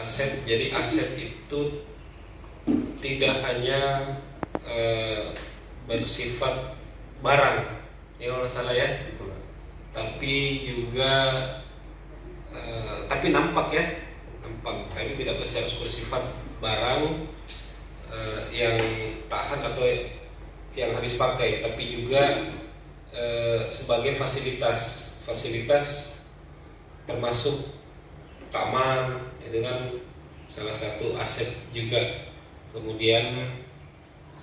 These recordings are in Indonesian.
aset. Jadi aset itu tidak hanya eh, bersifat barang ya kalau salah ya. Tapi juga eh, tapi nampak ya. Nampak. Tapi tidak pasti harus bersifat barang eh, yang tahan atau yang habis pakai. Tapi juga eh, sebagai fasilitas. Fasilitas termasuk taman itu kan salah satu aset juga. Kemudian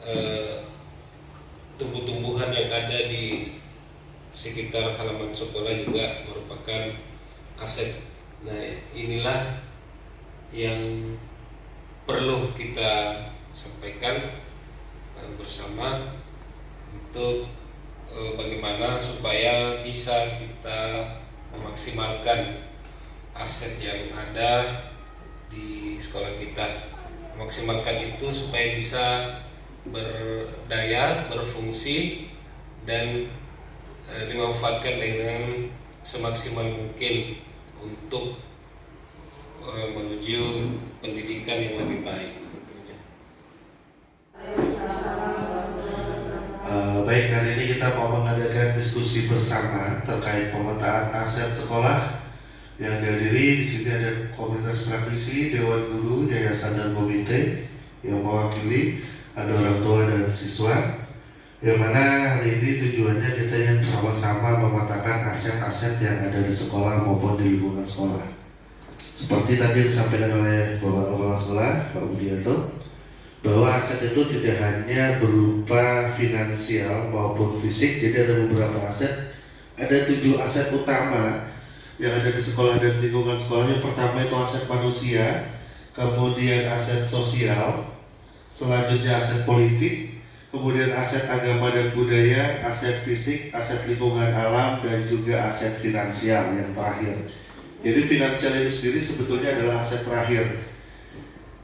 eh, tumbuh-tumbuhan yang ada di sekitar halaman sekolah juga merupakan aset. Nah inilah yang perlu kita sampaikan eh, bersama untuk eh, bagaimana supaya bisa kita memaksimalkan aset yang ada di sekolah kita memaksimalkan itu supaya bisa berdaya berfungsi dan e, dimanfaatkan dengan semaksimal mungkin untuk e, menuju pendidikan yang lebih baik tentunya. Uh, baik hari ini kita mau mengadakan diskusi bersama terkait pemetaan aset sekolah yang dihadiri di sini ada komunitas praktisi, dewan guru, yayasan dan komite yang mewakili. Ada orang tua dan siswa. Yang mana hari ini tujuannya kita ingin sama-sama memetakan aset-aset yang ada di sekolah maupun di lingkungan sekolah. Seperti tadi disampaikan oleh Bapak Kepala Sekolah, Pak Budianto, bahwa aset itu tidak hanya berupa finansial maupun fisik, jadi ada beberapa aset, ada tujuh aset utama yang ada di sekolah dan lingkungan sekolahnya. Pertama itu aset manusia kemudian aset sosial selanjutnya aset politik kemudian aset agama dan budaya aset fisik aset lingkungan alam dan juga aset finansial yang terakhir. Jadi finansial itu sendiri sebetulnya adalah aset terakhir.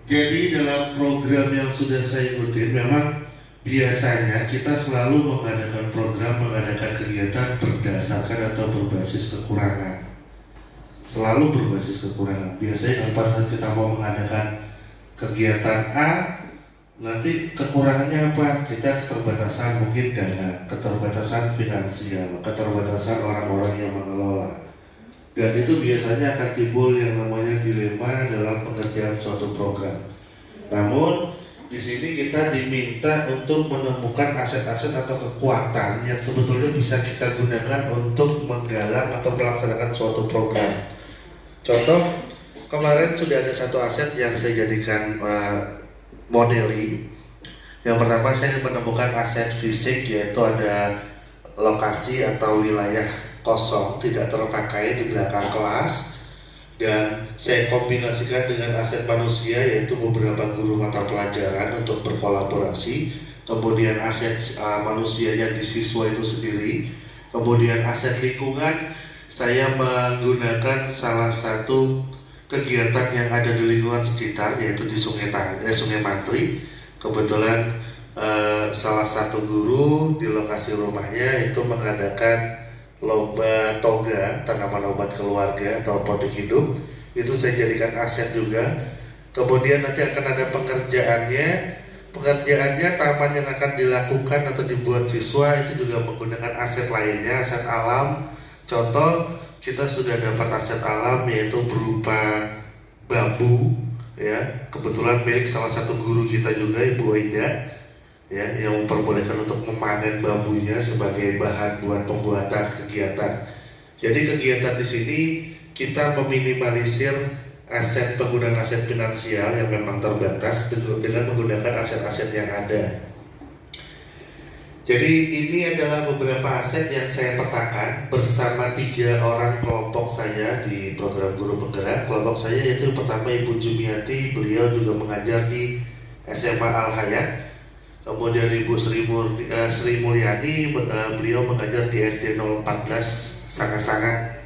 Jadi dalam program yang sudah saya ikutin memang biasanya kita selalu mengadakan program mengadakan kegiatan berdasarkan atau berbasis kekurangan selalu berbasis kekurangan. Biasanya pada saat kita mau mengadakan kegiatan A, nanti kekurangannya apa? Kita keterbatasan mungkin dana, keterbatasan finansial, keterbatasan orang-orang yang mengelola. Dan itu biasanya akan timbul yang namanya dilema dalam pengerjaan suatu program. Namun di sini kita diminta untuk menemukan aset-aset atau kekuatan yang sebetulnya bisa kita gunakan untuk menggalang atau melaksanakan suatu program. Contoh kemarin sudah ada satu aset yang saya jadikan uh, modeling. Yang pertama saya menemukan aset fisik yaitu ada lokasi atau wilayah kosong tidak terpakai di belakang kelas. Dan saya kombinasikan dengan aset manusia yaitu beberapa guru mata pelajaran untuk berkolaborasi. Kemudian aset uh, manusianya di siswa itu sendiri. Kemudian aset lingkungan saya menggunakan salah satu kegiatan yang ada di lingkungan sekitar yaitu di Sungai Tang, eh, Sungai Mantri. Kebetulan eh, salah satu guru di lokasi rumahnya itu mengadakan lomba toga tanaman obat keluarga atau produk hidup. Itu saya jadikan aset juga. Kemudian nanti akan ada pengerjaannya. Pengerjaannya taman yang akan dilakukan atau dibuat siswa itu juga menggunakan aset lainnya, aset alam Contoh kita sudah dapat aset alam yaitu berupa bambu ya kebetulan milik salah satu guru kita juga Ibu Aida ya yang memperbolehkan untuk memanen bambunya sebagai bahan buat pembuatan kegiatan. Jadi kegiatan di sini kita meminimalisir aset penggunaan aset finansial yang memang terbatas dengan menggunakan aset-aset yang ada. Jadi ini adalah beberapa aset yang saya petakan bersama tiga orang kelompok saya di program guru penggerak. Kelompok saya yaitu pertama Ibu Jumiati, beliau juga mengajar di SMA Al Hayat. Kemudian Ibu Sri, Mur, uh, Sri Mulyani, uh, beliau mengajar di SD 014 sangat-sangat.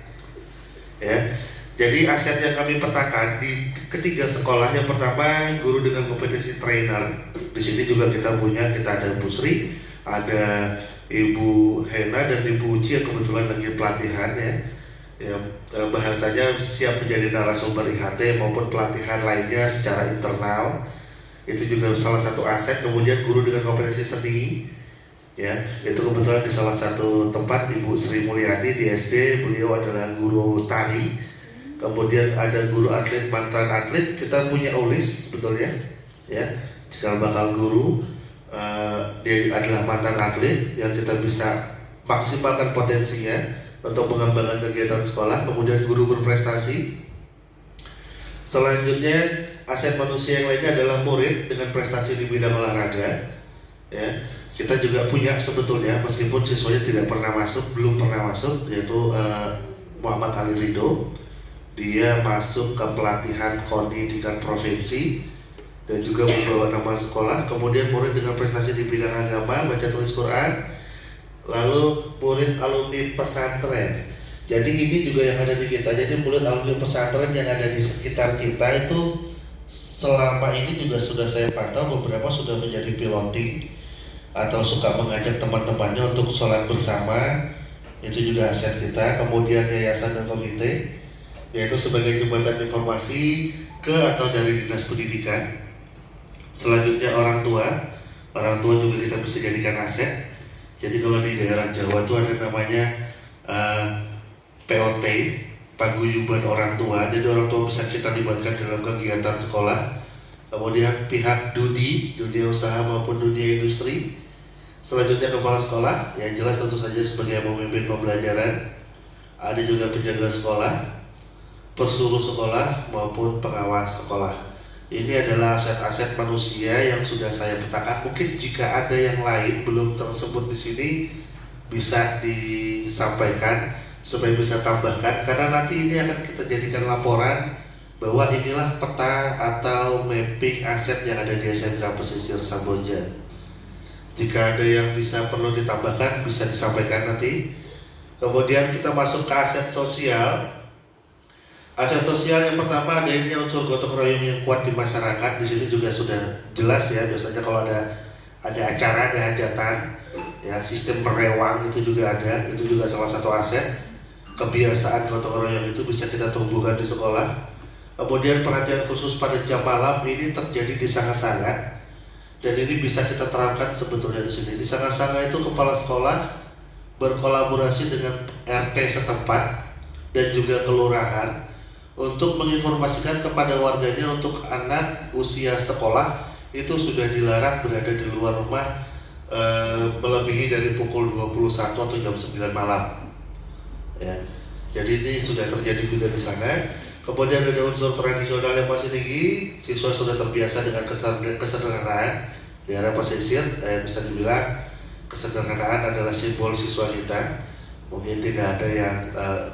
Ya. Jadi aset yang kami petakan di ketiga sekolah yang pertama guru dengan kompetensi trainer. Di sini juga kita punya kita ada Bu Sri, ada Ibu Hena dan Ibu Uci yang kebetulan lagi pelatihan ya. Ya eh, bahasanya siap menjadi narasumber IHT maupun pelatihan lainnya secara internal. Itu juga salah satu aset kemudian guru dengan kompetensi seni. Ya itu kebetulan di salah satu tempat Ibu Sri Mulyani di SD beliau adalah guru tari kemudian ada guru atlet mantan atlet. Kita punya ulis sebetulnya ya? Jika bakal guru uh, dia adalah mantan atlet yang kita bisa maksimalkan potensinya untuk mengembangkan kegiatan sekolah, kemudian guru berprestasi. Selanjutnya aset manusia yang lainnya adalah murid dengan prestasi di bidang olahraga. Ya, kita juga punya sebetulnya meskipun siswanya tidak pernah masuk, belum pernah masuk, yaitu uh, Muhammad Ali Ridho. Dia masuk ke pelatihan KONI tingkat provinsi dan juga membawa nama sekolah. Kemudian murid dengan prestasi di bidang agama, baca tulis Quran, lalu murid alumni pesantren. Jadi ini juga yang ada di kita. Jadi murid alumni pesantren yang ada di sekitar kita itu selama ini juga sudah saya pantau beberapa sudah menjadi piloting atau suka mengajak teman-temannya untuk sholat bersama itu juga aset kita kemudian yayasan dan komite yaitu sebagai jembatan informasi ke atau dari dinas pendidikan selanjutnya orang tua orang tua juga kita bisa jadikan aset jadi kalau di daerah Jawa itu ada namanya uh, eh, POT, paguyuban orang tua. Jadi orang tua bisa kita libatkan dalam kegiatan sekolah. Kemudian pihak Dudi, dunia usaha maupun dunia industri. Selanjutnya kepala sekolah, yang jelas tentu saja sebagai pemimpin pembelajaran. Ada juga penjaga sekolah, persuruh sekolah maupun pengawas sekolah. Ini adalah aset-aset manusia yang sudah saya petakan. Mungkin jika ada yang lain belum tersebut di sini bisa disampaikan supaya bisa tambahkan karena nanti ini akan kita jadikan laporan bahwa inilah peta atau mapping aset yang ada di SMK Pesisir Samboja. Jika ada yang bisa perlu ditambahkan bisa disampaikan nanti. Kemudian kita masuk ke aset sosial Aset sosial yang pertama ada ini unsur gotong royong yang kuat di masyarakat. Di sini juga sudah jelas ya. Biasanya kalau ada ada acara, ada hajatan, ya sistem perewang itu juga ada. Itu juga salah satu aset. Kebiasaan gotong royong itu bisa kita tumbuhkan di sekolah. Kemudian perhatian khusus pada jam malam ini terjadi di sangat-sangat dan ini bisa kita terapkan sebetulnya di sini. Di sangat-sangat itu kepala sekolah berkolaborasi dengan RT setempat dan juga kelurahan untuk menginformasikan kepada warganya untuk anak usia sekolah itu sudah dilarang berada di luar rumah e, melebihi dari pukul 21 atau jam 9 malam. Ya. Jadi ini sudah terjadi juga di sana. Kemudian ada unsur tradisional yang masih tinggi, siswa sudah terbiasa dengan kesederhanaan di era pesisir, eh, bisa dibilang kesederhanaan adalah simbol siswa kita. Mungkin tidak ada yang eh,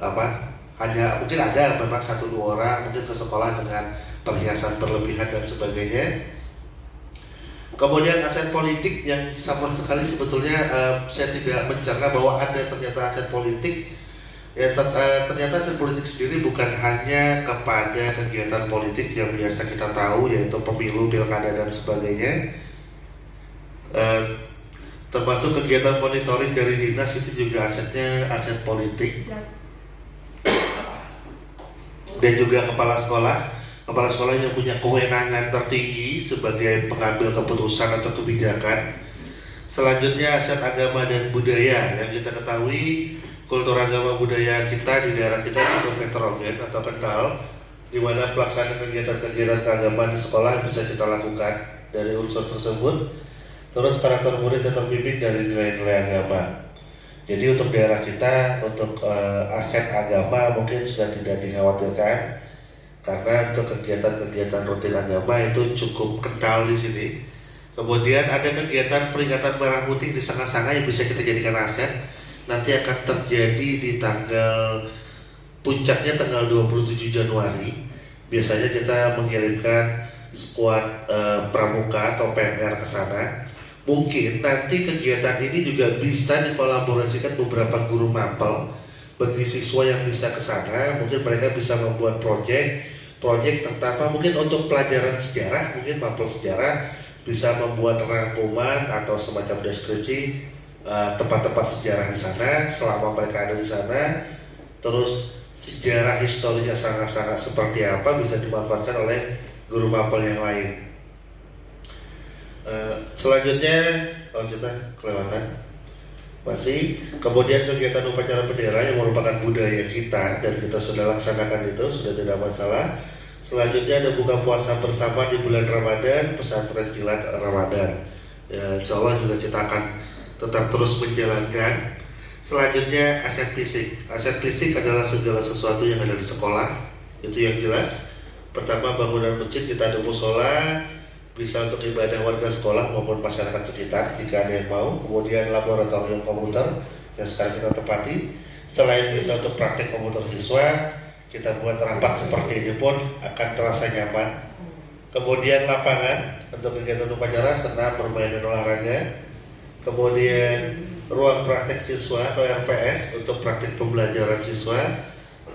apa hanya mungkin ada memang satu dua orang mungkin ke sekolah dengan perhiasan berlebihan dan sebagainya. Kemudian aset politik yang sama sekali sebetulnya uh, saya tidak mencerna bahwa ada ternyata aset politik. Ya ter, uh, ternyata aset politik sendiri bukan hanya kepada kegiatan politik yang biasa kita tahu yaitu pemilu pilkada dan sebagainya. Uh, termasuk kegiatan monitoring dari dinas itu juga asetnya aset politik dan juga kepala sekolah. Kepala sekolah yang punya kewenangan tertinggi sebagai pengambil keputusan atau kebijakan. Selanjutnya aset agama dan budaya. Yang kita ketahui kultur agama budaya kita di daerah kita cukup heterogen atau kental di mana pelaksanaan kegiatan-kegiatan keagamaan di sekolah bisa kita lakukan dari unsur tersebut. Terus karakter murid yang terbimbing dari nilai-nilai agama jadi untuk daerah kita untuk uh, aset agama mungkin sudah tidak dikhawatirkan karena untuk kegiatan-kegiatan rutin agama itu cukup kental di sini. Kemudian ada kegiatan peringatan merah putih di Sanga-Sanga yang bisa kita jadikan aset. Nanti akan terjadi di tanggal puncaknya tanggal 27 Januari. Biasanya kita mengirimkan skuad uh, pramuka atau PMR ke sana mungkin nanti kegiatan ini juga bisa dikolaborasikan beberapa guru mapel bagi siswa yang bisa ke sana mungkin mereka bisa membuat proyek proyek terutama mungkin untuk pelajaran sejarah mungkin mapel sejarah bisa membuat rangkuman atau semacam deskripsi eh, tempat-tempat uh, sejarah di sana selama mereka ada di sana terus sejarah historinya sangat-sangat seperti apa bisa dimanfaatkan oleh guru mapel yang lain. Uh, selanjutnya, oh kita kelewatan. Masih kemudian kegiatan upacara bendera yang merupakan budaya kita dan kita sudah laksanakan itu sudah tidak masalah. Selanjutnya ada buka puasa bersama di bulan Ramadan pesantren kilat Ramadan. Ya, insya Allah juga kita akan tetap terus menjalankan. Selanjutnya aset fisik. Aset fisik adalah segala sesuatu yang ada di sekolah. Itu yang jelas. Pertama bangunan masjid kita ada musola bisa untuk ibadah warga sekolah maupun masyarakat sekitar jika ada yang mau. Kemudian laboratorium komputer yang sekarang kita tepati. Selain bisa untuk praktek komputer siswa, kita buat rapat seperti ini pun akan terasa nyaman. Kemudian lapangan untuk kegiatan upacara, senam, bermain dan olahraga. Kemudian ruang praktek siswa atau RPS untuk praktek pembelajaran siswa.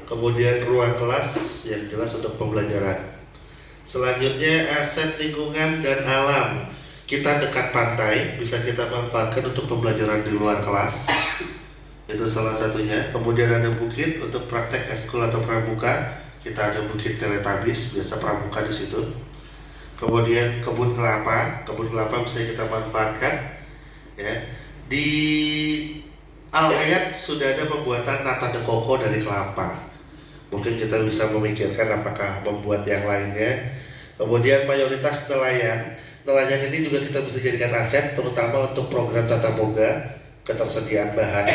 Kemudian ruang kelas yang jelas untuk pembelajaran Selanjutnya aset lingkungan dan alam. Kita dekat pantai, bisa kita manfaatkan untuk pembelajaran di luar kelas. Itu salah satunya. Kemudian ada bukit untuk praktek eskul atau pramuka. Kita ada bukit teletabis, biasa pramuka di situ. Kemudian kebun kelapa, kebun kelapa bisa kita manfaatkan. Ya, di Al Hayat sudah ada pembuatan nata de koko dari kelapa mungkin kita bisa memikirkan apakah membuat yang lainnya. Kemudian mayoritas nelayan. Nelayan ini juga kita bisa jadikan aset terutama untuk program tata boga ketersediaan bahan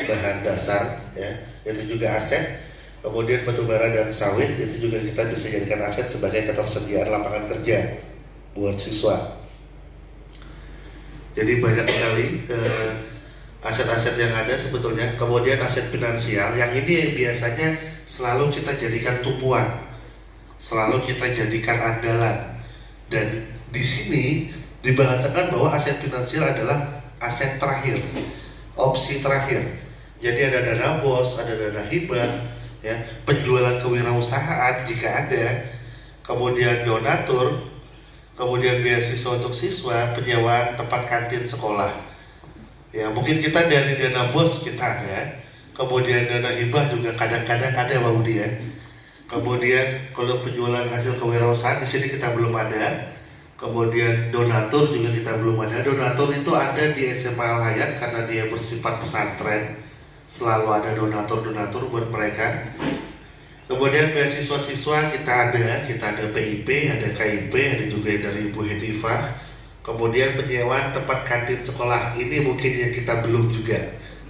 bahan dasar ya. Itu juga aset. Kemudian batu bara dan sawit itu juga kita bisa jadikan aset sebagai ketersediaan lapangan kerja buat siswa. Jadi banyak sekali ke aset-aset yang ada sebetulnya. Kemudian aset finansial. Yang ini biasanya selalu kita jadikan tumpuan, selalu kita jadikan andalan. Dan di sini dibahasakan bahwa aset finansial adalah aset terakhir, opsi terakhir. Jadi ada dana bos, ada dana hibah, ya, penjualan kewirausahaan jika ada, kemudian donatur, kemudian beasiswa untuk siswa, penyewaan tempat kantin sekolah. Ya, mungkin kita dari dana bos kita ada, kemudian dana hibah juga kadang-kadang ada Pak Budi ya. Kemudian kalau penjualan hasil kewirausahaan di sini kita belum ada. Kemudian donatur juga kita belum ada. Donatur itu ada di SMA Al Hayat karena dia bersifat pesantren. Selalu ada donatur-donatur buat mereka. Kemudian beasiswa-siswa kita ada, kita ada PIP, ada KIP, ada juga dari Ibu Hetifah. Kemudian penyewaan tempat kantin sekolah ini mungkin yang kita belum juga,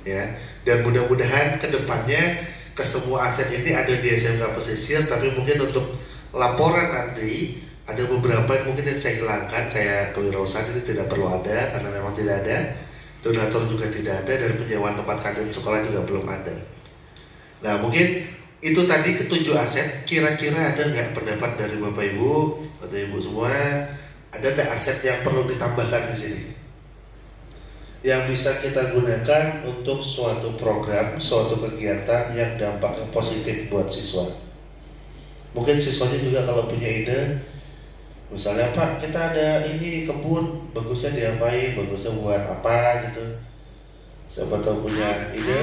ya dan mudah-mudahan ke depannya ke semua aset ini ada di SMK Pesisir tapi mungkin untuk laporan nanti ada beberapa yang mungkin yang saya hilangkan kayak kewirausahaan ini tidak perlu ada karena memang tidak ada. Donatur juga tidak ada dan penyewaan tempat kantin sekolah juga belum ada. Nah mungkin itu tadi ketujuh aset. Kira-kira ada nggak pendapat dari bapak ibu atau ibu semua? Ada nggak aset yang perlu ditambahkan di sini yang bisa kita gunakan untuk suatu program, suatu kegiatan yang dampaknya positif buat siswa. Mungkin siswanya juga kalau punya ide, misalnya Pak kita ada ini kebun, bagusnya diapain, bagusnya buat apa gitu. Siapa tahu punya ide.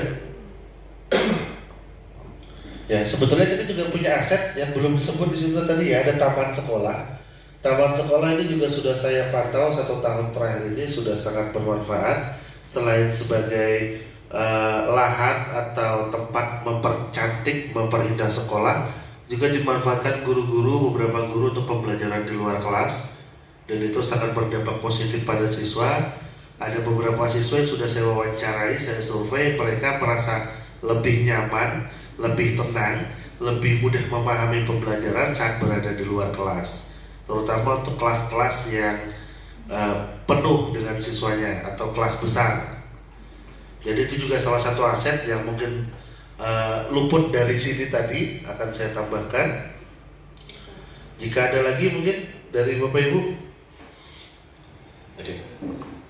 ya sebetulnya kita juga punya aset yang belum disebut di situ tadi ya, ada taman sekolah Taman sekolah ini juga sudah saya pantau satu tahun terakhir ini sudah sangat bermanfaat. Selain sebagai uh, lahan atau tempat mempercantik, memperindah sekolah juga dimanfaatkan guru-guru beberapa guru untuk pembelajaran di luar kelas. Dan itu sangat berdampak positif pada siswa. Ada beberapa siswa yang sudah saya wawancarai, saya survei, mereka merasa lebih nyaman, lebih tenang, lebih mudah memahami pembelajaran saat berada di luar kelas terutama untuk kelas-kelas yang uh, penuh dengan siswanya atau kelas besar. Jadi itu juga salah satu aset yang mungkin uh, luput dari sini tadi akan saya tambahkan. Jika ada lagi mungkin dari Bapak Ibu, Oke.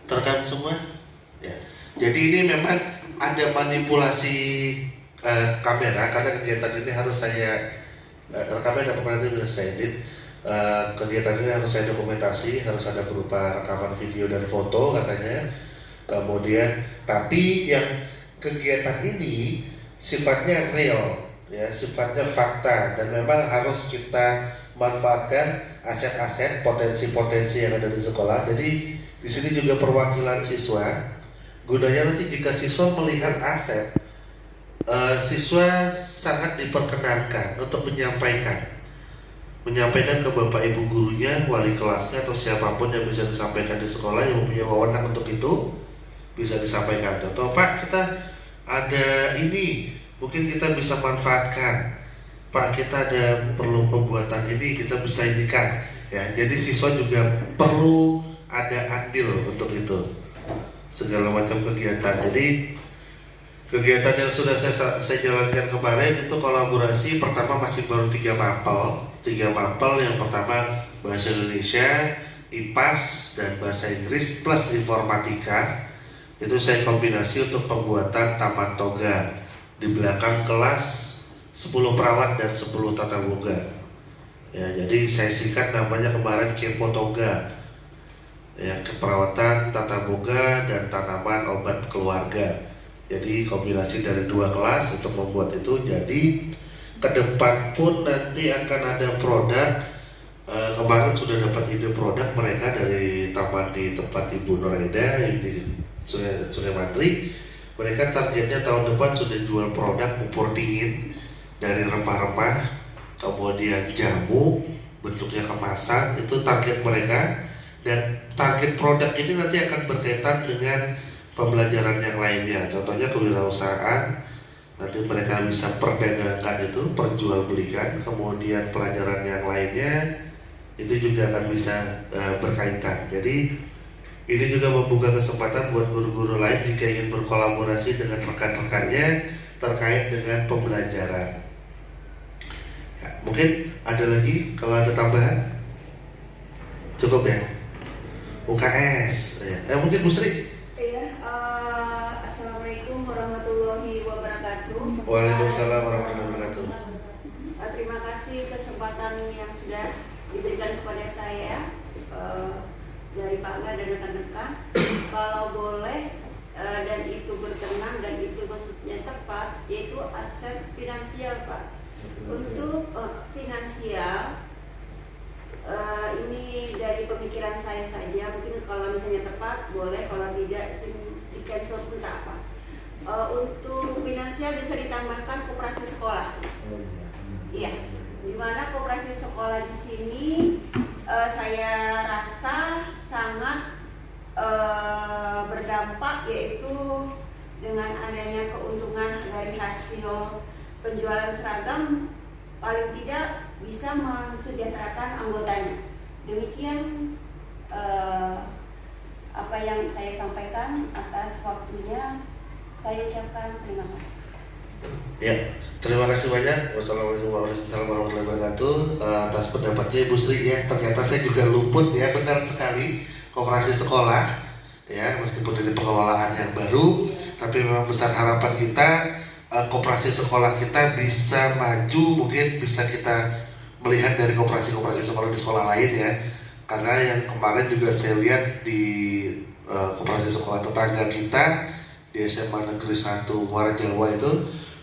terekam semua. Ya. Jadi ini memang ada manipulasi uh, kamera karena kegiatan ini harus saya uh, rekamnya dapat nanti bisa saya edit uh, kegiatan ini harus saya dokumentasi, harus ada berupa rekaman video dan foto katanya. Kemudian, tapi yang kegiatan ini sifatnya real ya sifatnya fakta dan memang harus kita manfaatkan aset-aset potensi-potensi yang ada di sekolah. Jadi di sini juga perwakilan siswa. Gunanya nanti jika siswa melihat aset uh, siswa sangat diperkenankan untuk menyampaikan menyampaikan ke bapak ibu gurunya, wali kelasnya atau siapa pun yang bisa disampaikan di sekolah yang mempunyai wewenang untuk itu bisa disampaikan. Contoh Pak kita ada ini mungkin kita bisa manfaatkan. Pak kita ada perlu pembuatan ini kita bisa inikan ya. Jadi siswa juga perlu ada andil untuk itu segala macam kegiatan. Jadi kegiatan yang sudah saya, saya jalankan kemarin itu kolaborasi pertama masih baru tiga mapel tiga mapel yang pertama bahasa Indonesia IPAS dan bahasa Inggris plus informatika. Itu saya kombinasi untuk pembuatan taman toga. Di belakang kelas 10 perawat dan 10 tata boga. Ya jadi saya singkat namanya kemarin Kepo Toga. Ya keperawatan tata boga dan tanaman obat keluarga. Jadi kombinasi dari dua kelas untuk membuat itu jadi ke depan pun nanti akan ada produk e, kemarin sudah dapat ide produk mereka dari taman di tempat Ibu Noraida di Matri. Mereka targetnya tahun depan sudah jual produk pupur dingin dari rempah-rempah kemudian jamu bentuknya kemasan itu target mereka. Dan target produk ini nanti akan berkaitan dengan pembelajaran yang lainnya contohnya kewirausahaan nanti mereka bisa perdagangkan itu perjualbelikan kemudian pelajaran yang lainnya itu juga akan bisa uh, berkaitan. Jadi ini juga membuka kesempatan buat guru-guru lain jika ingin berkolaborasi dengan rekan-rekannya terkait dengan pembelajaran. Ya, mungkin ada lagi kalau ada tambahan? Cukup ya? UKS ya. eh, mungkin Bu Sri Waalaikumsalam warahmatullahi wabarakatuh. Eh, terima kasih kesempatan yang sudah diberikan kepada saya uh, dari Pak Gar dan rekan-rekan. Kalau boleh uh, dan itu berkenan dan itu maksudnya tepat, yaitu aset finansial Pak. Untuk uh, finansial uh, ini dari pemikiran saya saja. Mungkin kalau misalnya tepat boleh, kalau tidak di cancel pun tak apa uh, untuk finansial bisa ditambahkan koperasi sekolah. Oh, iya. iya, di mana koperasi sekolah di sini uh, saya rasa sangat uh, berdampak yaitu dengan adanya keuntungan dari hasil penjualan seragam paling tidak bisa mensejahterakan anggotanya. Demikian uh, apa yang saya sampaikan atas waktunya saya ucapkan terima kasih. Ya, terima kasih banyak. Wassalamualaikum warahmatullahi wabarakatuh uh, atas pendapatnya Ibu Sri ya. Ternyata saya juga luput ya, benar sekali kooperasi sekolah ya meskipun dari pengelolaan yang baru, tapi memang besar harapan kita uh, kooperasi sekolah kita bisa maju, mungkin bisa kita melihat dari kooperasi-kooperasi sekolah di sekolah lain ya. Karena yang kemarin juga saya lihat di uh, kooperasi sekolah tetangga kita di SMA Negeri 1 Muara Jawa itu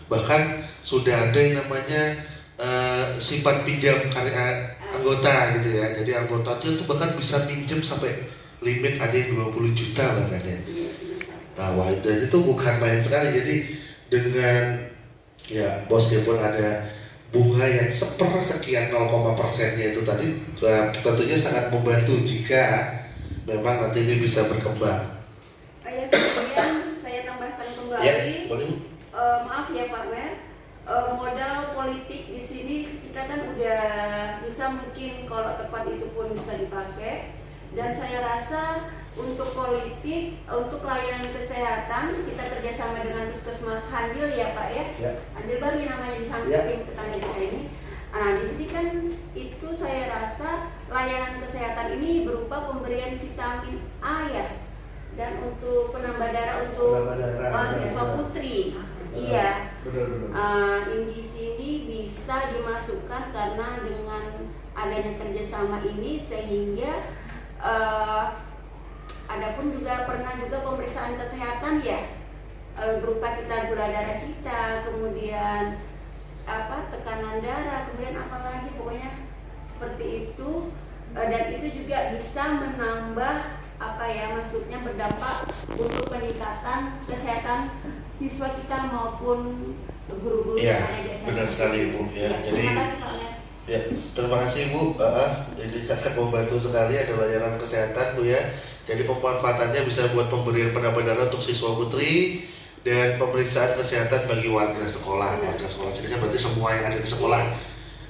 bahkan sudah ada yang namanya uh, simpan pinjam karya anggota gitu ya. Jadi anggotanya itu bahkan bisa pinjam sampai limit ada yang 20 juta bahkan ya. Nah, wah, dan itu bukan main sekali. Jadi dengan ya bos pun ada bunga yang sepersekian 0, persennya itu tadi uh, tentunya sangat membantu jika memang nanti ini bisa berkembang kembali. Ya, Uh, maaf ya Pak Mer, uh, modal politik di sini kita kan udah bisa mungkin kalau tepat itu pun bisa dipakai. Dan saya rasa untuk politik, untuk layanan kesehatan kita kerjasama dengan Puskesmas Handil ya Pak ya. ya. Handil baru namanya di samping ya. tetangga kita ini. Nah di sini kan itu saya rasa layanan kesehatan ini berupa pemberian vitamin A ya dan untuk penambah darah untuk mahasiswa putri. iya. Uh, di sini bisa dimasukkan karena dengan adanya kerjasama ini sehingga uh, ada pun juga pernah juga pemeriksaan kesehatan ya eh, berupa kita gula darah kita, kemudian apa tekanan darah, kemudian apa lagi pokoknya seperti itu Eh, dan itu juga bisa menambah apa ya maksudnya berdampak untuk peningkatan kesehatan siswa kita maupun guru-guru Iya, SMA. benar sekali, Bu, ya. Iya, Jadi-. Ya, terima kasih Bu. Ah, ah, ini sangat membantu sekali ada layanan kesehatan Bu ya. Jadi pemanfaatannya bisa buat pemberian penambah darah untuk siswa putri dan pemeriksaan kesehatan bagi warga sekolah. Warga sekolah jadi kan berarti semua yang ada di sekolah.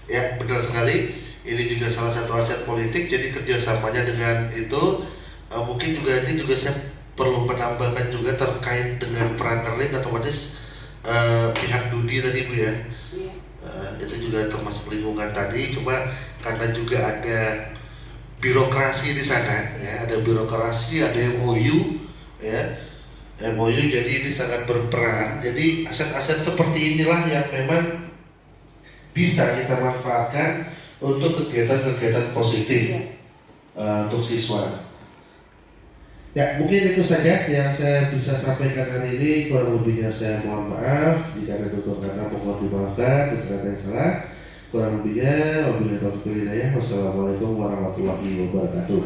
Ya, benar sekali. Ini juga salah satu aset politik. Jadi kerjasamanya dengan itu eh, mungkin juga ini juga saya perlu menambahkan juga terkait dengan peranterin otomatis eh, pihak Dudi tadi Bu ya. Eh, itu juga termasuk lingkungan tadi cuma karena juga ada birokrasi di sana ya ada birokrasi ada MOU ya MOU jadi ini sangat berperan jadi aset-aset seperti inilah yang memang bisa kita manfaatkan untuk kegiatan-kegiatan positif Iya. eh, untuk siswa Ya, mungkin itu saja yang saya bisa sampaikan hari ini. Kurang lebihnya saya mohon maaf. Jika ada tutur kata mohon dimaafkan, tutur kata yang salah. Kurang lebihnya, wabillahi taufiq wal hidayah. Wassalamualaikum warahmatullahi wabarakatuh.